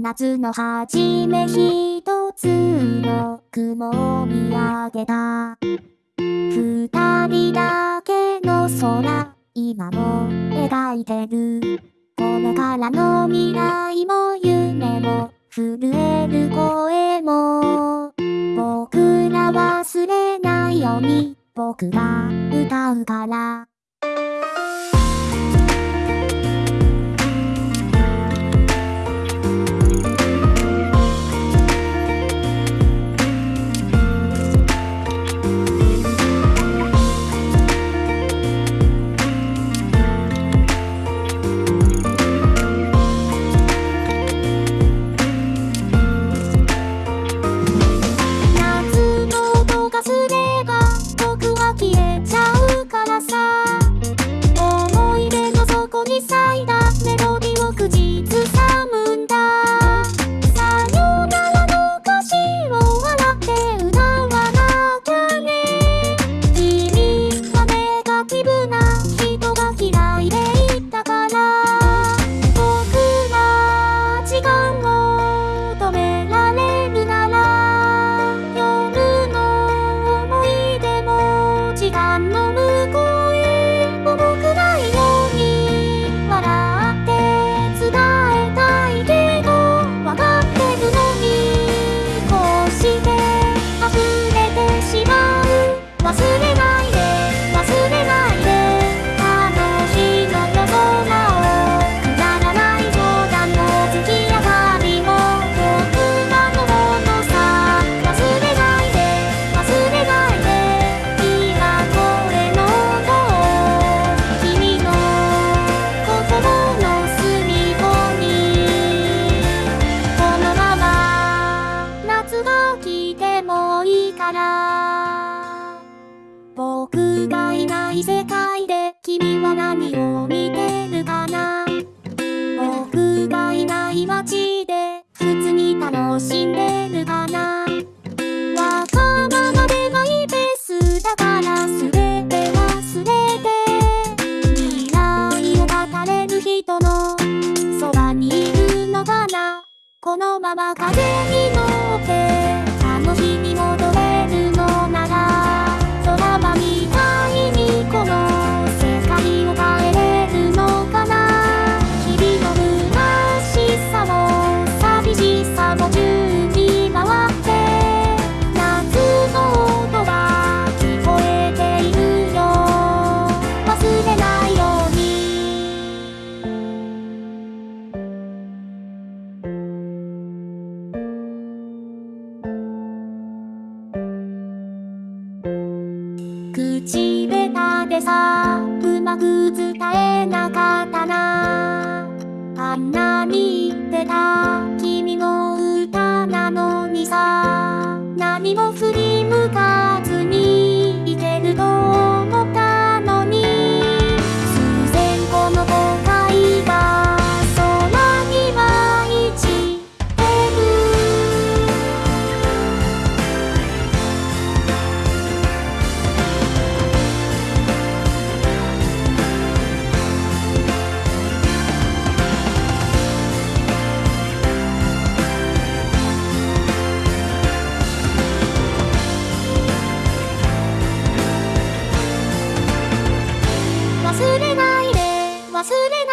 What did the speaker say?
夏の初め一つの雲を見上げた。二人だけの空今も描いてる。これからの未来も夢も震える声も。僕ら忘れないように僕が歌うから。ら。僕がいない世界で君は何を見てるかな。僕がいない街で普通に楽しんでるかな。わがままでマイペースだから全て忘れて。未来を語れる人のそばにいるのかな。このまま風に口下手でさうまく伝えなかったな。あんなに言ってた君の忘れないで忘れない